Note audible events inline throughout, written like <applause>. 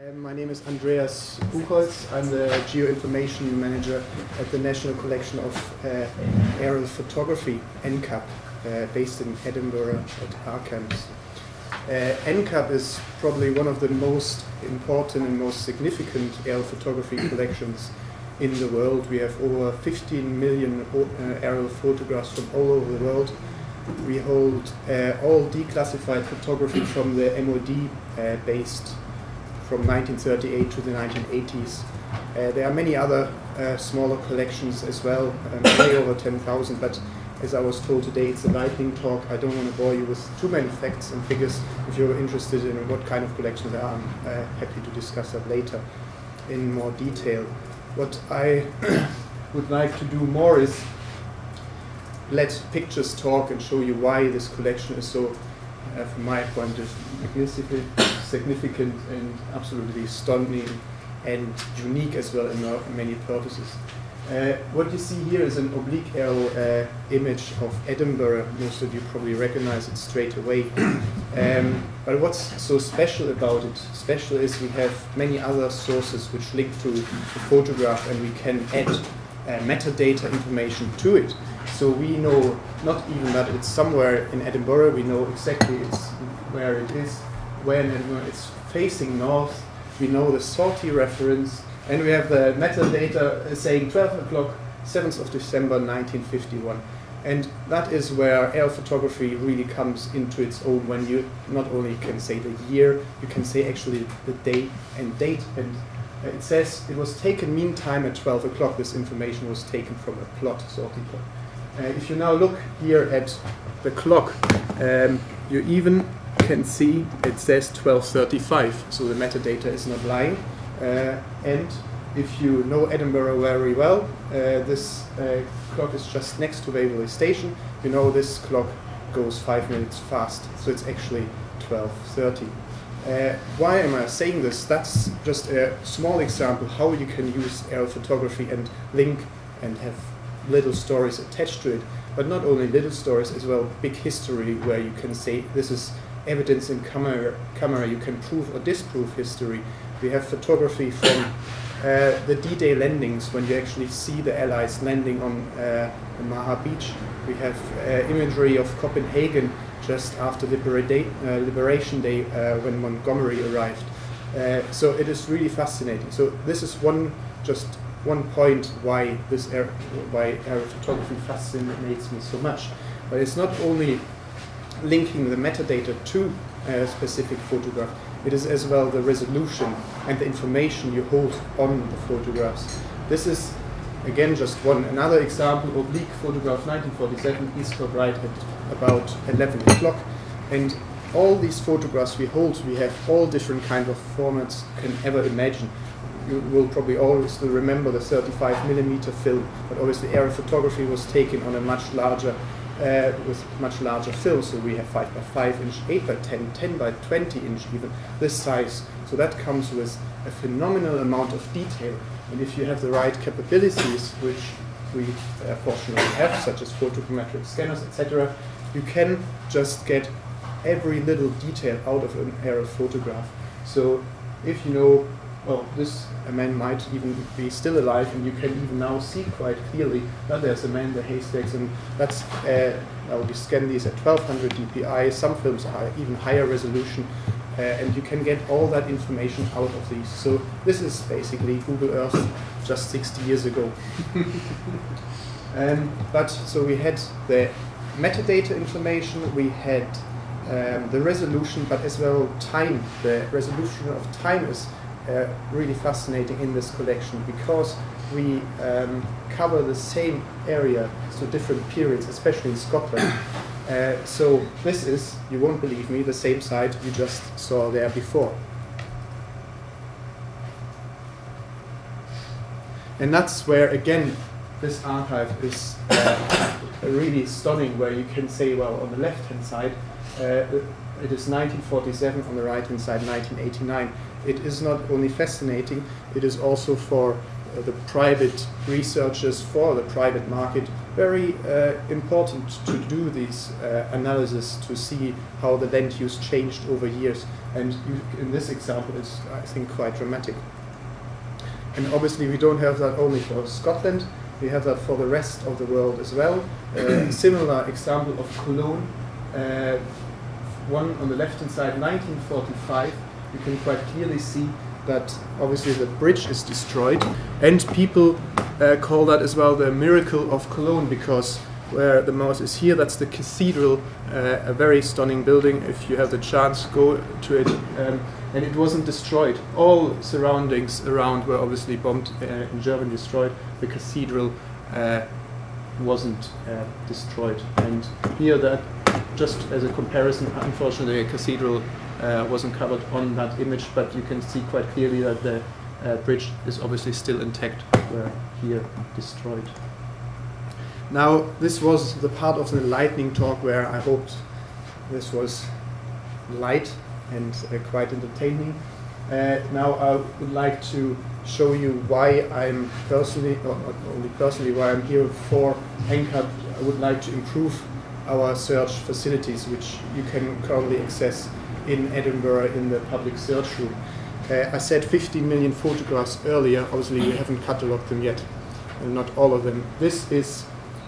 Uh, my name is Andreas Buchholz. I'm the Geoinformation Manager at the National Collection of uh, Aerial Photography, NCAP, uh, based in Edinburgh at RCAHMS. Uh, NCAP is probably one of the most important and most significant aerial photography collections in the world. We have over 15 million uh, aerial photographs from all over the world. We hold uh, all declassified photography from the MOD uh, based from 1938 to the 1980s. Uh, there are many other uh, smaller collections as well, um, way over 10,000, but as I was told today, it's a lightning talk. I don't want to bore you with too many facts and figures. If you're interested in what kind of collections there are, I'm uh, happy to discuss that later in more detail. What I <clears throat> would like to do more is let pictures talk and show you why this collection is so, uh, from my point of view, significant and absolutely stunning and unique as well in many purposes. Uh, what you see here is an oblique arrow uh, image of Edinburgh. Most of you probably recognize it straight away. <coughs> Um, but what's so special about it? Special is we have many other sources which link to the photograph and we can add uh, metadata information to it. So we know not even that it's somewhere in Edinburgh, we know exactly it's where it is, when it's facing north, we know the sortie reference, and we have the metadata saying 12 o'clock, 7th of December 1951. And that is where air photography really comes into its own when you not only can say the year, you can say actually the day and date. And it says it was taken meantime at 12 o'clock. This information was taken from a plot sorting plot. Uh, if you now look here at the clock, um, you even can see it says 1235, so the metadata is not lying. Uh, and if you know Edinburgh very well, uh, this uh, clock is just next to Waverley Station. You know this clock goes five minutes fast, so it's actually 1230. Uh, why am I saying this? That's just a small example how you can use aerial photography and link and have little stories attached to it. But not only little stories, as well big history where you can say this is evidence in camera, camera you can prove or disprove history. We have photography from uh, the D-Day landings when you actually see the Allies landing on uh, Maha Beach. We have uh, imagery of Copenhagen just after uh, Liberation Day uh, when Montgomery arrived. Uh, so it is really fascinating. So this is one just one point why this air, why aerial photography fascinates me so much. But it's not only linking the metadata to a specific photograph, it is as well the resolution and the information you hold on the photographs. This is again just one another example oblique photograph 1947 East Kilbride at about 11 o'clock and all these photographs we hold we have all different kind of formats can ever imagine you will probably always remember the 35 millimeter film but obviously aerial photography was taken on a much larger uh, with much larger film. So we have 5 by 5 inch, 8 by 10, 10 by 20 inch even, this size. So that comes with a phenomenal amount of detail. And if you have the right capabilities, which we uh, fortunately have, such as photogrammetric scanners, etc., you can just get every little detail out of an aerial photograph. So if you know well, this man might even be still alive, and you can even now see quite clearly that there's a man in the haystacks, and that's, uh, well, we scan these at 1200 dpi, some films are even higher resolution, uh, and you can get all that information out of these. So this is basically Google Earth just 60 years ago. <laughs> um, but, so we had the metadata information, we had um, the resolution, but as well time. The resolution of time is uh, really fascinating in this collection because we um, cover the same area, so different periods, especially in Scotland. Uh, so this is, you won't believe me, the same site you just saw there before. And that's where, again, this archive is uh, <coughs> really stunning, where you can say, well, on the left-hand side, uh, it is 1947, on the right-hand side, 1989 it is not only fascinating, it is also for uh, the private researchers, for the private market, very uh, important to do these uh, analysis to see how the land use changed over years. And you, in this example, it's, I think, quite dramatic. And obviously, we don't have that only for Scotland, we have that for the rest of the world as well. A <coughs> similar example of Cologne, uh, one on the left hand side, 1945. You can quite clearly see that obviously the bridge is destroyed, and people uh, call that as well the miracle of Cologne because where the mouse is here, that's the cathedral, uh, a very stunning building. If you have the chance, go to it. Um, and it wasn't destroyed. All surroundings around were obviously bombed uh, in Germany, destroyed. The cathedral uh, wasn't uh, destroyed. And here, that just as a comparison, unfortunately, a cathedral wasn't covered on that image, but you can see quite clearly that the uh, bridge is obviously still intact, where here destroyed. Now, this was the part of the lightning talk where I hoped this was light and uh, quite entertaining. Uh, now, I would like to show you why I'm personally, not only personally, why I'm here for NCAP. I would like to improve our search facilities, which you can currently access in Edinburgh in the public search room. Uh, I said 15 million photographs earlier. Obviously, we haven't catalogued them yet, and not all of them. This is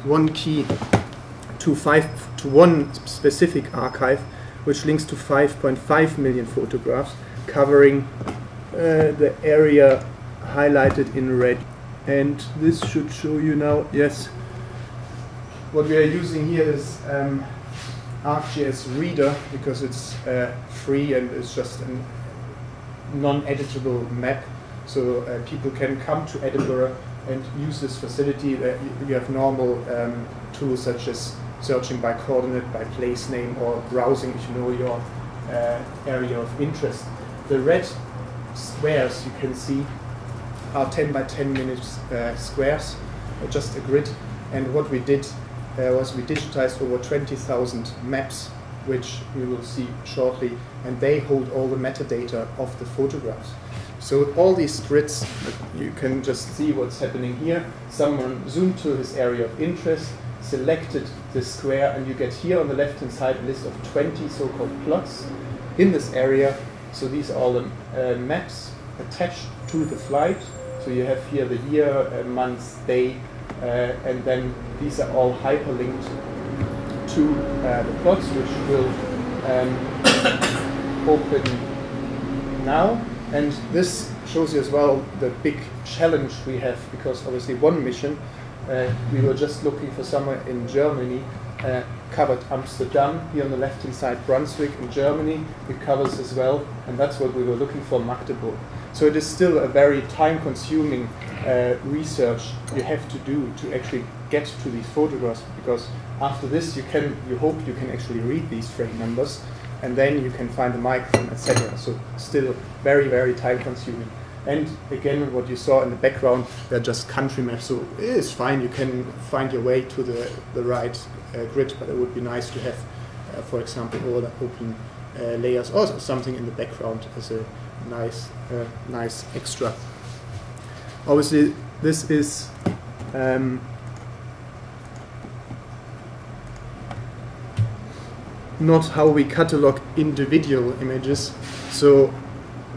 one key to five to one specific archive, which links to 5.5 million photographs, covering uh, the area highlighted in red. And this should show you now. Yes. What we are using here is um, ArcGIS Reader because it's uh, free and it's just a non-editable map. So uh, people can come to Edinburgh and use this facility. That you have normal um, tools such as searching by coordinate, by place name, or browsing if you know your uh, area of interest. The red squares you can see are 10 by 10 minutes uh, squares, just a grid. And what we did uh, was we digitized over 20,000 maps, which we will see shortly, and they hold all the metadata of the photographs. So all these grids, you can just see what's happening here. Someone zoomed to his area of interest, selected the square, and you get here on the left-hand side a list of 20 so-called plots in this area. So these are all the uh, maps attached to the flight. So you have here the year, uh, month, day, uh, and then these are all hyperlinked to uh, the plots, which will um, <coughs> open now. And this shows you as well the big challenge we have because obviously one mission, uh, we were just looking for somewhere in Germany, uh, covered Amsterdam, here on the left hand side Brunswick in Germany, it covers as well, and that's what we were looking for, Magdeburg. So it is still a very time consuming uh, research you have to do to actually get to these photographs because after this you can, you hope you can actually read these frame numbers and then you can find the microphone, etc. So still very, very time consuming. And again, what you saw in the background, they're just country maps, so it is fine. You can find your way to the, the right uh, grid, but it would be nice to have, uh, for example, all the open uh, layers or something in the background as a nice, uh, nice extra. Obviously, this is um, not how we catalog individual images. So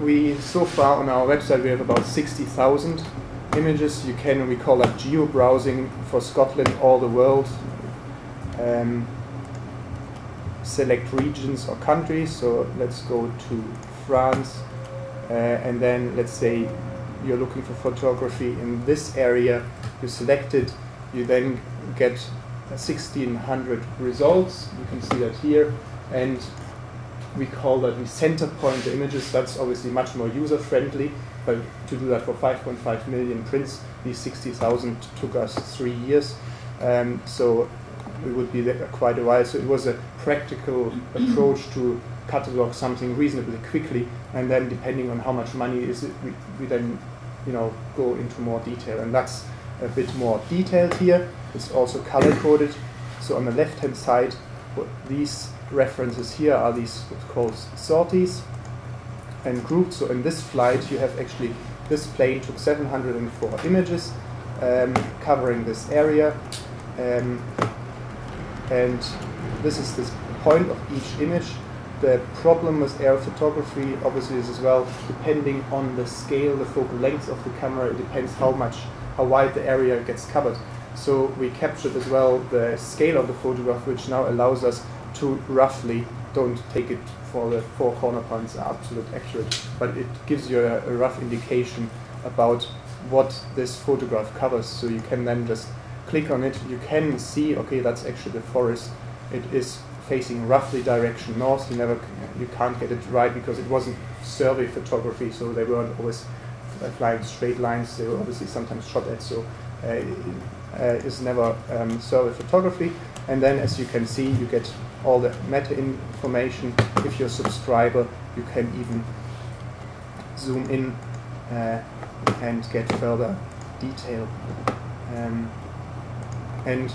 we so far on our website we have about 60,000 images. You can we call that geo browsing for Scotland, all the world. Um, select regions or countries. So let's go to France, and then let's say you're looking for photography in this area. You select it. You then get 1600 results. You can see that here. And we call that we center point the images. That's obviously much more user friendly. But to do that for 5.5 million prints, these 60,000 took us three years. Um, so it would be there quite a while. So it was a practical approach to catalog something reasonably quickly. And then depending on how much money is it, we, we then you know, go into more detail. And that's a bit more detailed here. It's also color coded. So on the left hand side, these references here are these what's called sorties and groups. So in this flight, you have actually this plane took 704 images um, covering this area, um, and this is this point of each image. the problem with aerial photography obviously is as well depending on the scale, the focal length of the camera, it depends how much, how wide the area gets covered. So we captured as well the scale of the photograph, which now allows us to roughly, don't take it for the four corner points are absolute accurate, but it gives you a, a rough indication about what this photograph covers. So you can then just click on it, you can see, okay, that's actually the forest. It is facing roughly direction north. You never, you can't get it right because it wasn't survey photography, so they weren't always flying straight lines. They were obviously sometimes shot at, so uh, uh, is never um, survey photography. And then as you can see, you get all the meta information. If you're a subscriber, you can even zoom in uh, and get further detail. Um, and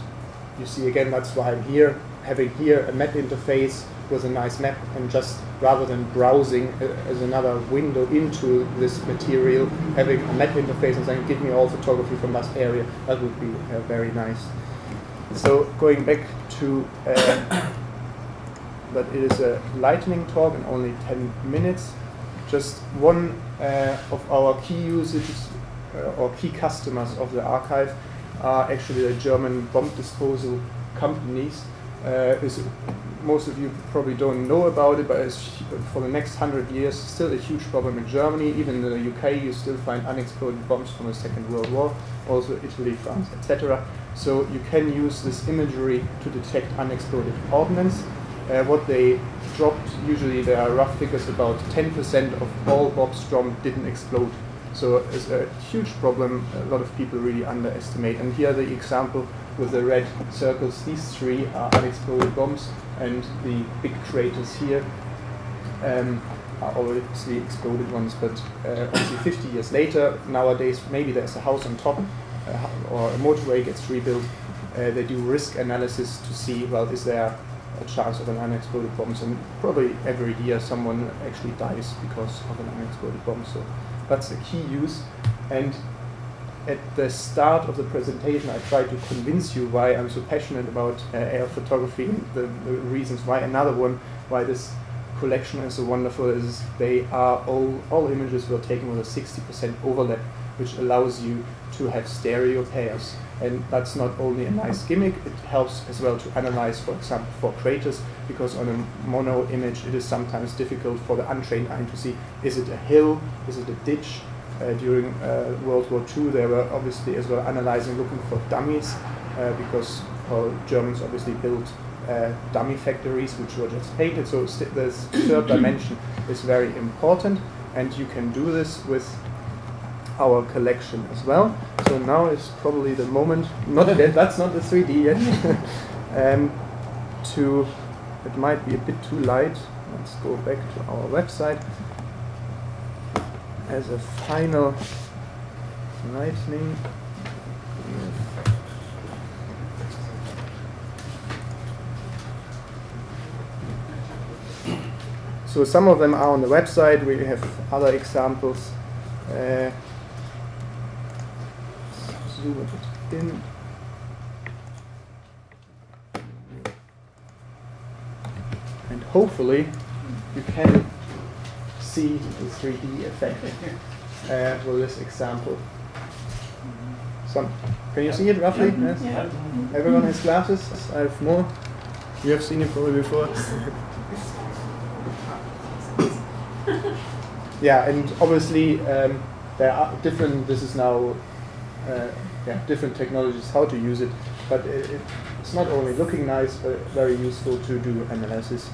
you see again, that's why I'm here, having here a map interface with a nice map and just rather than browsing as another window into this material, having a map interface and saying, give me all photography from that area, that would be uh, very nice. So going back to, uh, <coughs> but it is a lightning talk in only 10 minutes. Just one uh, of our key usages uh, or key customers of the archive are actually the German bomb disposal companies. Uh, most of you probably don't know about it, but for the next hundred years still a huge problem in Germany. Even in the UK, you still find unexploded bombs from the Second World War, also Italy, France, etc. So you can use this imagery to detect unexploded ordnance. Uh, what they dropped, usually there are rough figures about 10% of all bombs dropped didn't explode. So it's a huge problem a lot of people really underestimate. And here the example with the red circles, these three are unexploded bombs and the big craters here um, are obviously exploded ones, but uh, obviously 50 years later, nowadays maybe there's a house on top uh, or a motorway gets rebuilt, uh, they do risk analysis to see, well, is there a chance of an unexploded bomb? And probably every year someone actually dies because of an unexploded bomb. So that's a key use. And at the start of the presentation, I tried to convince you why I'm so passionate about uh, air photography the, the, reasons why. Another one, why this collection is so wonderful, is they are all, all images were taken with a 60% overlap, which allows you to have stereo pairs. And that's not only a nice gimmick, it helps as well to analyze, for example, for craters, because on a mono image it is sometimes difficult for the untrained eye to see, is it a hill, is it a ditch, uh, during uh, World War II, they were obviously as well analyzing, looking for dummies, uh, because well, Germans obviously built dummy factories which were just painted. So this third <clears throat> dimension is very important, and you can do this with our collection as well. So now is probably the moment, not yet, that's not the 3D yet, <laughs> um, to, it might be a bit too light, let's go back to our website as a final lightning. So some of them are on the website. We have other examples. Uh, zoom it. And hopefully you can see the 3D effect uh, with this example. Some, can you see it roughly? Yes? Yeah. Everyone has glasses. I have more. You have seen it probably before. <laughs> yeah, and obviously um, there are different. This is now yeah different technologies how to use it, but it, it, it's not only looking nice, but very useful to do analysis.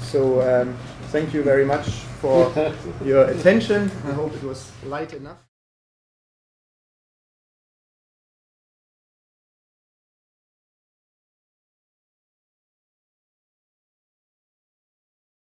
So um, thank you very much for <laughs> your attention. I hope it was light enough.